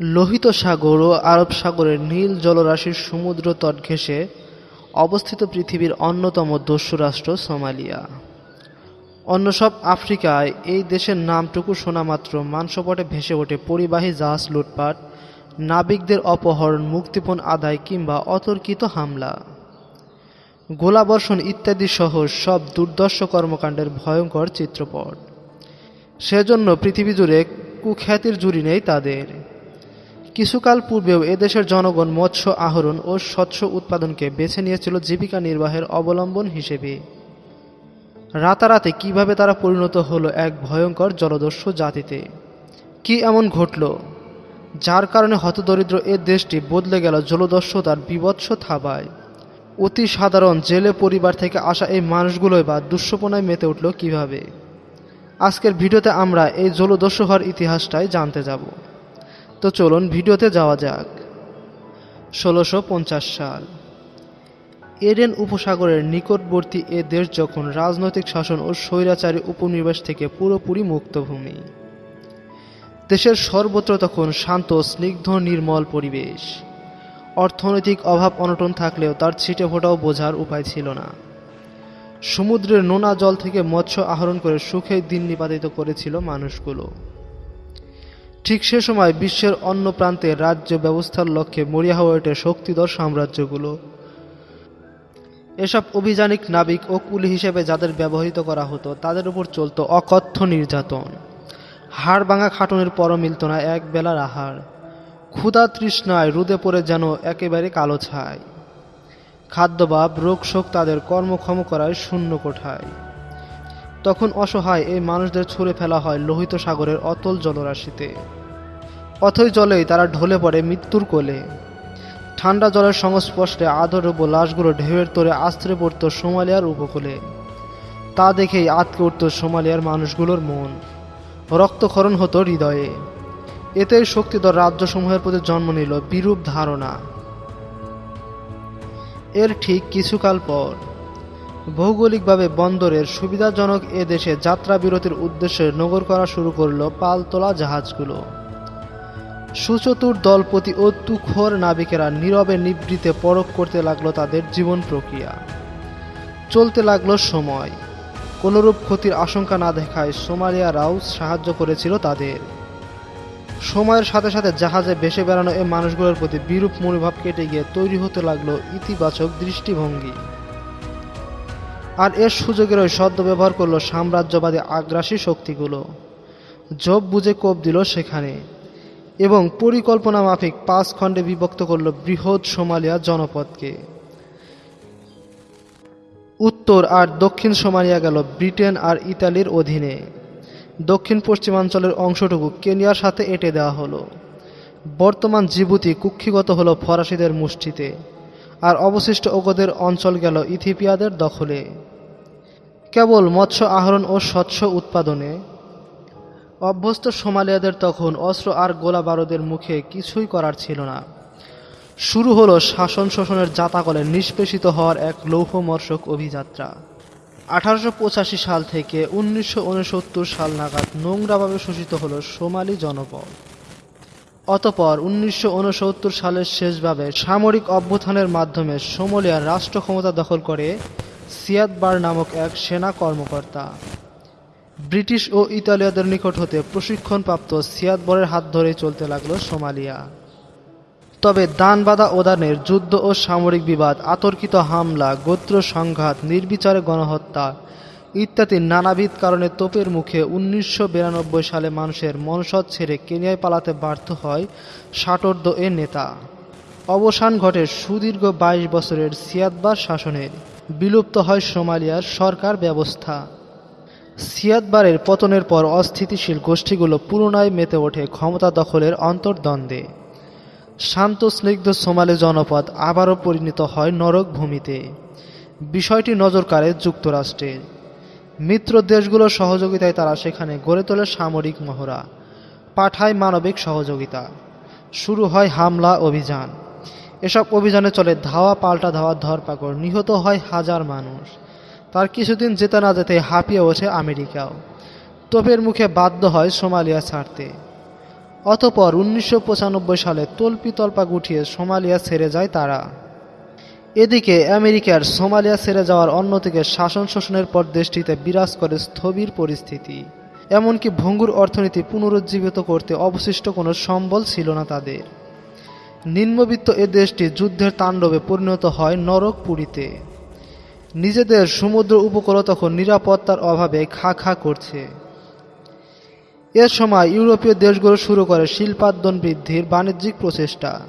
লোহিত সাগর ও আরব সাগরের নীল জলরাশির সমুদ্র তট ঘেঁষে অবস্থিত পৃথিবীর অন্যতম দস্যু রাষ্ট্র সোমালিয়া। অন্য সব আফ্রিকায় এই দেশের নামটুকু শোনামাত্র মানসপটে ভেসে ওঠে পরিবাহী জাহাজ লুটপাট, নাবিকদের অপহরণ, মুক্তিপণ আদায় কিংবা অতর্কিত হামলা। গোলাবর্ষণ ইত্যাদি সহ সব দুর্দর্শ কর্মকাণ্ডের ভয়ঙ্কর চিত্রপট। সেজন্য পৃথিবী জুড়ে কুখ্যাতির জুড়ি নেই তাদের। কিছুকাল পূর্বেও এদেশের জনগণ মৎস্য আহরণ ও স্বচ্ছ উৎপাদনকে বেছে নিয়েছিল জীবিকা নির্বাহের অবলম্বন হিসেবে। রাতারাতে কীভাবে তারা পরিণত হলো এক ভয়ঙ্কর জলদস্যু জাতিতে? কি এমন ঘটল? যার কারণে হতদরিদ্র এ দেশটি বদলে গেল জলদস্যুতার বিভৎস থাবায়। অতি সাধারণ জেলে পরিবার থেকে আসা এই মানুষগুলোই বা দুঃস্বপনায় মেতে উঠল কীভাবে? আজকের ভিডিওতে আমরা এই জলদস্যু হওয়ার ইতিহাসটাই জানতে যাব। তো চলুন ভিডিওতে যাওয়া যাক। ষোলোশো সাল। এডেন উপসাগরের নিকটবর্তী এ দেশ যখন রাজনৈতিক শাসন ও স্বৈরাচারী উপনিবেশ থেকে পুরোপুরি মুক্তভূমি। দেশের সর্বত্র তখন শান্ত, স্নিগ্ধ, নির্মল পরিবেশ। অর্থনৈতিক অভাব অনটন থাকলেও তার ছিটে ফোটাও বোঝার উপায় ছিল না। সমুদ্রের নোনা জল থেকে মৎস্য আহরণ করে সুখে দিন নিপাতিত করেছিল মানুষগুলো। ঠিক সে সময় বিশ্বের অন্য প্রান্তে রাজ্য ব্যবস্থার লক্ষ্যে মরিয়া হয়ে ওঠে শক্তিধর সাম্রাজ্যগুলো। এসব অভিযানিক নাবিক ও কুলি হিসেবে যাদের ব্যবহৃত করা হতো, তাদের উপর চলত অকথ্য নির্যাতন। হাড় ভাঙা খাটনের পর মিলত না এক বেলার আহার। ক্ষুধা তৃষ্ণায় রুদে পড়ে যেন একেবারে কালো ছায় খাদ্যভাব, রোগশোক তাদের কর্মক্ষম করায় শূন্য কোঠায়। তখন অসহায় এই মানুষদের ছুঁড়ে ফেলা হয় লোহিত সাগরের অতল জলরাশিতে। অথই জলেই তারা ঢলে পড়ে মৃত্যুর কোলে। ঠান্ডা জলের সংস্পর্শে আদরব লাশগুলো ঢেউয়ের তোরে আশ্রে পড়ত সোমালিয়ার উপকূলে। তা দেখেই আতকে উঠত সোমালিয়ার মানুষগুলোর মন। রক্তক্ষরণ হতো হৃদয়ে। এতেই শক্তিধর রাজ্যসমূহের প্রতি জন্ম নিল বিরূপ ধারণা। এর ঠিক কিছুকাল পর ভৌগোলিকভাবে বন্দরের সুবিধাজনক এ দেশে যাত্রা বিরতির উদ্দেশ্যে নগর করা শুরু করল পালতোলা জাহাজগুলো। সুচতুর দলপতি ও তুখোর নাবিকেরা নীরবে নিবৃতে পরখ করতে লাগল তাদের জীবন প্রক্রিয়া। চলতে লাগল সময়। কোনোরূপ ক্ষতির আশঙ্কা না দেখায় সোমালিয়ারাও সাহায্য করেছিল তাদের। সময়ের সাথে সাথে জাহাজে ভেসে বেড়ানো এই মানুষগুলোর প্রতি বিরূপ মনোভাব কেটে গিয়ে তৈরি হতে লাগল ইতিবাচক দৃষ্টিভঙ্গি। আর এর সুযোগেরই সদ্য ব্যবহার করল সাম্রাজ্যবাদী আগ্রাসী শক্তিগুলো। জব বুঝে কোপ দিল সেখানে এবং পরিকল্পনা মাফিক পাঁচ খণ্ডে বিভক্ত করল বৃহৎ সোমালিয়া জনপদকে। উত্তর আর দক্ষিণ সোমালিয়া গেল ব্রিটেন আর ইতালির অধীনে। দক্ষিণ পশ্চিমাঞ্চলের অংশটুকু কেনিয়ার সাথে এঁটে দেওয়া হলো। বর্তমান জিবুতি কুক্ষিগত হলো ফরাসিদের মুষ্টিতে। আর অবশিষ্ট ওগদের অঞ্চল গেল ইথিপিয়াদের দখলে। কেবল মৎস্য আহরণ ও স্বচ্ছ উৎপাদনে। অভ্যস্ত সোমালিয়াদের তখন অস্ত্র আর গোলা বারুদের মুখে কিছুই করার ছিল না। শুরু হলো শাসন শোষণের জাতাকলে নিষ্পেষিত হওয়ার এক লৌহমর্ষক অভিযাত্রা। আঠারোশো পঁচাশি সাল থেকে উনিশশো উনসত্তর সাল নাগাদ নোংরাভাবে শোষিত হলো সোমালি জনপদ। অতপর উনিশশো উনসত্তর সালের শেষভাবে সামরিক অভ্যুত্থানের মাধ্যমে সোমালিয়ার রাষ্ট্র ক্ষমতা দখল করে সিয়াদবার নামক এক সেনা কর্মকর্তা। ব্রিটিশ ও ইতালীয়দের নিকট হতে প্রশিক্ষণপ্রাপ্ত সিয়াদবরের হাত ধরে চলতে লাগল সোমালিয়া। তবে দানবাদা ওদানের যুদ্ধ ও সামরিক বিবাদ, আতর্কিত হামলা, গোত্র সংঘাত, নির্বিচারে গণহত্যা ইত্যাদি নানাবিধ কারণে তোপের মুখে উনিশশো বিরানব্বই সালে মানুষের মনসদ ছেড়ে কেনিয়ায় পালাতে বাধ্য হয় ষাটোর্ধ এ নেতা। অবসান ঘটে সুদীর্ঘ বাইশ বছরের সিয়াদবার শাসনের। বিলুপ্ত হয় সোমালিয়ার সরকার ব্যবস্থা। সিয়াদবারের পতনের পর অস্থিতিশীল গোষ্ঠীগুলো পুনরায় মেতে ওঠে ক্ষমতা দখলের অন্তর্দ্বন্দ্বে। শান্ত, স্নিগ্ধ সোমালি জনপদ আবারও পরিণত হয় নরক ভূমিতে বিষয়টি নজর কাড়ে যুক্তরাষ্ট্রের মিত্র দেশগুলোর সহযোগিতায় তারা সেখানে গড়ে তোলে সামরিক মহড়া, পাঠায় মানবিক সহযোগিতা। শুরু হয় হামলা অভিযান। এসব অভিযানে চলে ধাওয়া, পাল্টা ধাওয়া, ধরপাকড়। নিহত হয় হাজার মানুষ। তার কিছুদিন যেতে না যেতে হাঁপিয়ে ওঠে আমেরিকাও। তোপের মুখে বাধ্য হয় সোমালিয়া ছাড়তে। অতপর উনিশশো পঁচানব্বই সালে তল্পি তল্পা গুটিয়ে সোমালিয়া ছেড়ে যায় তারা। এদিকে আমেরিকার সোমালিয়া ছেড়ে যাওয়ার অন্যদিকে শাসন শোষণের পর দেশটিতে বিরাজ করে স্থবির পরিস্থিতি। এমনকি ভঙ্গুর অর্থনীতি পুনরুজ্জীবিত করতে অবশিষ্ট কোনো সম্বল ছিল না তাদের। নিম্নবিত্ত এ দেশটি যুদ্ধের তাণ্ডবে পরিণত হয় নরক পুরীতে নিজেদের সমুদ্র উপকূল তখন নিরাপত্তার অভাবে খা খা করছে। এ সময় ইউরোপীয় দেশগুলো শুরু করে শিল্পাদ্যন বৃদ্ধির বাণিজ্যিক প্রচেষ্টা।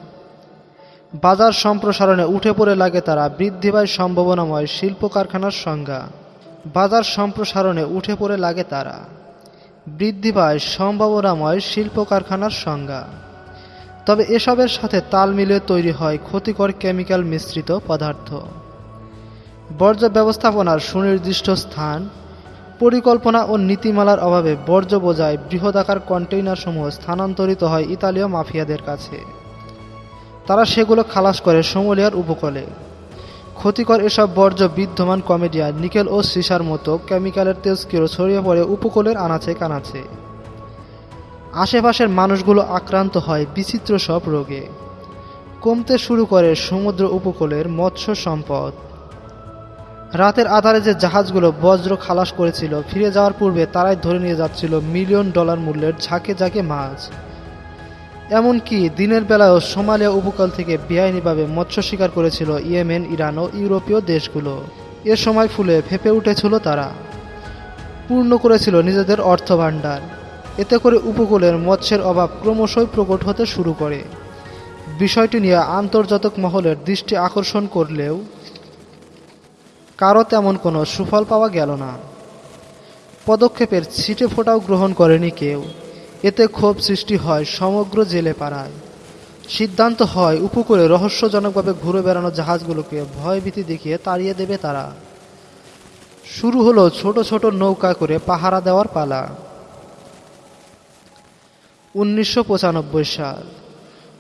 বাজার সম্প্রসারণে উঠে পড়ে লাগে তারা বৃদ্ধি পায় সম্ভাবনাময় শিল্প কারখানার সংজ্ঞা। বাজার সম্প্রসারণে উঠে পড়ে লাগে তারা। বৃদ্ধি পায় সম্ভাবনাময় শিল্প কারখানার সংজ্ঞা। তবে এসবের সাথে তাল মিলিয়ে তৈরি হয় ক্ষতিকর কেমিক্যাল মিশ্রিত পদার্থ। বর্জ্য ব্যবস্থাপনার সুনির্দিষ্ট স্থান, পরিকল্পনা ও নীতিমালার অভাবে বর্জ্য বোঝায় বৃহদাকার কন্টেইনারসমূহ স্থানান্তরিত হয় ইতালীয় মাফিয়াদের কাছে। তারা সেগুলো খালাস করে সোমালিয়ার উপকূলে। ক্ষতিকর এসব বর্জ্য বিদ্যমান কমেডিয়া, নিকেল ও সিসার মতো কেমিক্যালের তেজকিরও ছড়িয়ে পড়ে উপকূলের আনাচে কানাচে। আশেপাশের মানুষগুলো আক্রান্ত হয় বিচিত্র সব রোগে। কমতে শুরু করে সমুদ্র উপকূলের মৎস্য সম্পদ। রাতের আধারে যে জাহাজগুলো বজ্র খালাস করেছিল, ফিরে যাওয়ার পূর্বে তারাই ধরে নিয়ে যাচ্ছিল মিলিয়ন ডলার মূল্যের ঝাঁকে ঝাঁকে মাছ। এমনকি দিনের বেলায়ও সোমালিয়া উপকূল থেকে বেআইনিভাবে মৎস্য শিকার করেছিল ইয়েমেন, ইরান ও ইউরোপীয় দেশগুলো। এ সময় ফুলে ফেপে উঠেছিল তারা। পূর্ণ করেছিল নিজেদের অর্থভাণ্ডার। এতে করে উপকূলের মৎস্যের অভাব ক্রমশই প্রকট হতে শুরু করে। বিষয়টি নিয়ে আন্তর্জাতিক মহলের দৃষ্টি আকর্ষণ করলেও কারও তেমন কোনো সুফল পাওয়া গেল না। পদক্ষেপের ছিটে ফোটাও গ্রহণ করেনি কেউ। এতে ক্ষোভ সৃষ্টি হয় সমগ্র জেলে পাড়ায় সিদ্ধান্ত হয় উপকূলে রহস্যজনকভাবে ঘুরে বেড়ানো জাহাজগুলোকে ভয়ভীতি দেখিয়ে তাড়িয়ে দেবে তারা। শুরু হলো ছোট ছোট নৌকা করে পাহারা দেওয়ার পালা। উনিশশো পঁচানব্বই সাল।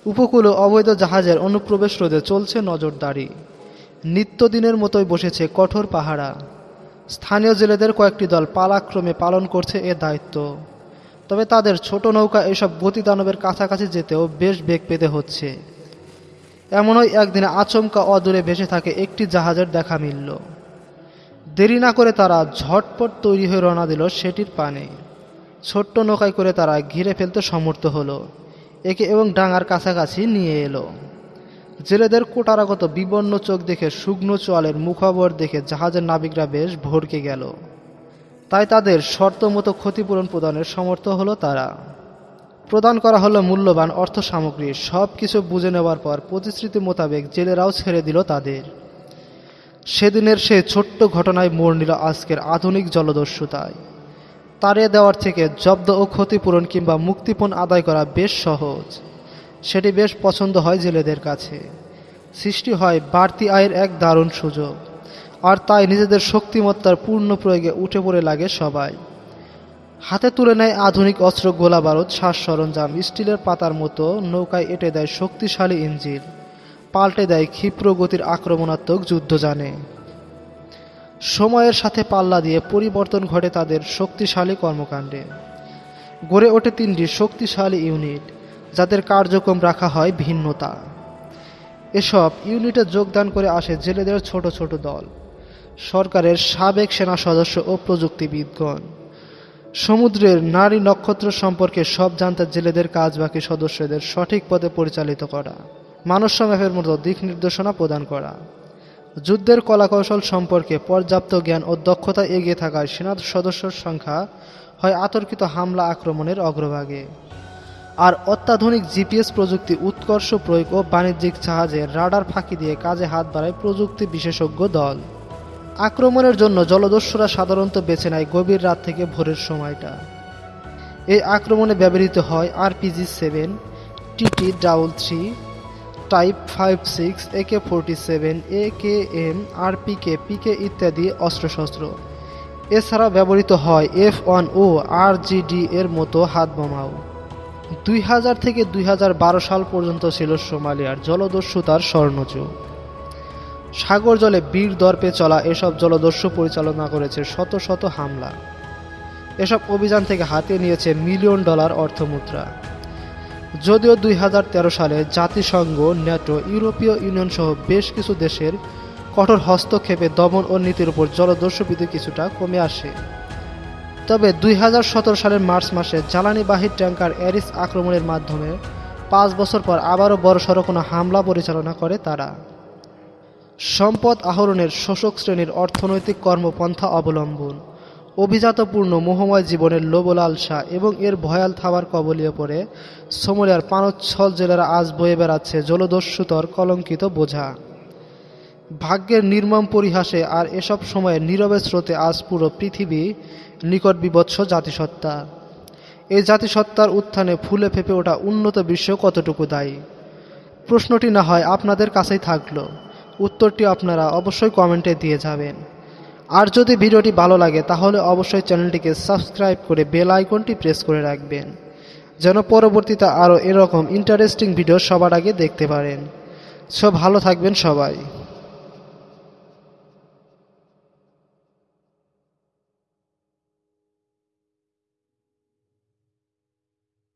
উপকূলে অবৈধ জাহাজের অনুপ্রবেশ রোধে চলছে নজরদারি। নিত্যদিনের মতোই বসেছে কঠোর পাহারা। স্থানীয় জেলেদের কয়েকটি দল পালাক্রমে পালন করছে এ দায়িত্ব। তবে তাদের ছোট নৌকা এসব গতিদানবের কাছাকাছি যেতেও বেশ বেগ পেতে হচ্ছে। এমনই একদিনে আচমকা অদূরে ভেসে থাকে একটি জাহাজের দেখা মিলল। দেরি না করে তারা ঝটপট তৈরি হয়ে রওনা দিল সেটির পানে। ছোট্ট নৌকায় করে তারা ঘিরে ফেলতে সমর্থ হলো। একে এবং ডাঙার কাছাকাছি নিয়ে এলো। জেলেদের কোটারাগত বিবর্ণ চোখ দেখে শুকনো চোয়ালের মুখাবর দেখে জাহাজের নাবিকরা বেশ ভরকে গেল। তাই তাদের শর্ত মতো ক্ষতিপূরণ প্রদানের সমর্থ হলো তারা। প্রদান করা হলো মূল্যবান অর্থ সামগ্রী সব কিছু বুঝে নেওয়ার পর প্রতিশ্রুতি মোতাবেক জেলেরাও ছেড়ে দিল তাদের। সেদিনের সেই ছোট্ট ঘটনায় মোড় নিল আজকের আধুনিক জলদস্যুতায়। তাড়িয়ে দেওয়ার থেকে জব্দ ও ক্ষতিপূরণ কিংবা মুক্তিপণ আদায় করা বেশ সহজ। সেটি বেশ পছন্দ হয় জেলেদের কাছে। সৃষ্টি হয় বাড়তি আয়ের এক দারুণ সুযোগ। আর তাই নিজেদের শক্তিমত্তার পূর্ণ প্রয়োগে উঠে পড়ে লাগে সবাই। হাতে তুলে নেয় আধুনিক অস্ত্র গোলা বারুদ, শ্বাস সরঞ্জাম, স্টিলের পাতার মতো, নৌকায় এঁটে দেয় শক্তিশালী ইঞ্জিন, পাল্টে দেয় ক্ষিপ্র গতির আক্রমণাত্মক যুদ্ধ জানে সময়ের সাথে পাল্লা দিয়ে পরিবর্তন ঘটে তাদের শক্তিশালী কর্মকাণ্ডে। গড়ে ওঠে তিনটি শক্তিশালী ইউনিট, যাদের কার্যক্রম রাখা হয় ভিন্নতা। এসব ইউনিটে যোগদান করে আসে জেলেদের ছোট ছোট দল, সরকারের সাবেক সেনা সদস্য ও প্রযুক্তিবিদগণ। সমুদ্রের নারী নক্ষত্র সম্পর্কে সব জানতে জেলেদের কাজ বাকি সদস্যদের সঠিক পথে পরিচালিত করা ম্যাপের মতো দিক নির্দেশনা প্রদান করা। যুদ্ধের কলাকৌশল সম্পর্কে পর্যাপ্ত জ্ঞান ও দক্ষতা এগিয়ে থাকায় সেনা সদস্যর সংখ্যা হয় আতর্কিত হামলা আক্রমণের অগ্রভাগে। আর অত্যাধুনিক জিপিএস প্রযুক্তি, উৎকর্ষ প্রয়োগ ও বাণিজ্যিক জাহাজে রাডার ফাঁকি দিয়ে কাজে হাত বাড়ায় প্রযুক্তি বিশেষজ্ঞ দল। আক্রমণের জন্য জলদস্যুরা সাধারণত বেছে নেয় গভীর রাত থেকে ভোরের সময়টা। এই আক্রমণে ব্যবহৃত হয় আরপিজি সেভেন, টিটি ডাউল three type five six, AK forty seven A K M RPK PK ইত্যাদি অস্ত্রশস্ত্র। এছাড়া ব্যবহৃত হয় এফ ওয়ান ও আর জিডি এর মতো হাত বোমাও দুই হাজার থেকে দুই হাজার বারো সাল পর্যন্ত ছিল সোমালিয়ার জলদস্যুতার স্বর্ণযুগ। সাগর জলে বীর দর্পে চলা এসব জলদস্যু পরিচালনা করেছে শত শত হামলা। এসব অভিযান থেকে হাতে নিয়েছে মিলিয়ন ডলার অর্থমুদ্রা। যদিও দুই হাজার তেরো সালে জাতিসংঘ ন্যাটো ইউরোপীয় ইউনিয়ন সহ বেশ কিছু দেশের কঠোর হস্তক্ষেপে দমন ও নীতির উপর জলদস্যুবিধি কিছুটা কমে আসে। তবে দুই হাজার সতেরো সালের মার্চ মাসে জ্বালানিবাহী ট্যাঙ্কার অ্যারিস আক্রমণের মাধ্যমে পাঁচ বছর পর আবারও বড়সড় কোনো হামলা পরিচালনা করে তারা। সম্পদ আহরণের শোষক শ্রেণির অর্থনৈতিক কর্মপন্থা অবলম্বন। অভিজাতপূর্ণ মোহময় জীবনের লোবলালসা এবং এর ভয়াল থাবার কবলিয়ে পড়ে সমরিয়ার পানোচ্ছল জেলেরা আজ বয়ে বেড়াচ্ছে জলদস্যুতর কলঙ্কিত বোঝা। ভাগ্যের নির্মম পরিহাসে আর এসব সময়ে নীরবে স্রোতে আজ পুরো পৃথিবী নিকট বিবৎস জাতিসত্তা। এই জাতিসত্তার উত্থানে ফুলে ফেপে ওঠা উন্নত বিশ্ব কতটুকু দায়ী? প্রশ্নটি না হয় আপনাদের কাছেই থাকল। উত্তরটি আপনারা অবশ্যই কমেন্টে দিয়ে যাবেন। আর যদি ভিডিওটি ভালো লাগে, তাহলে অবশ্যই চ্যানেলটিকে সাবস্ক্রাইব করে বেল আইকনটি প্রেস করে রাখবেন, যেন পরবর্তীতে আরও এরকম ইন্টারেস্টিং ভিডিও সবার আগে দেখতে পারেন। সব ভালো থাকবেন সবাই।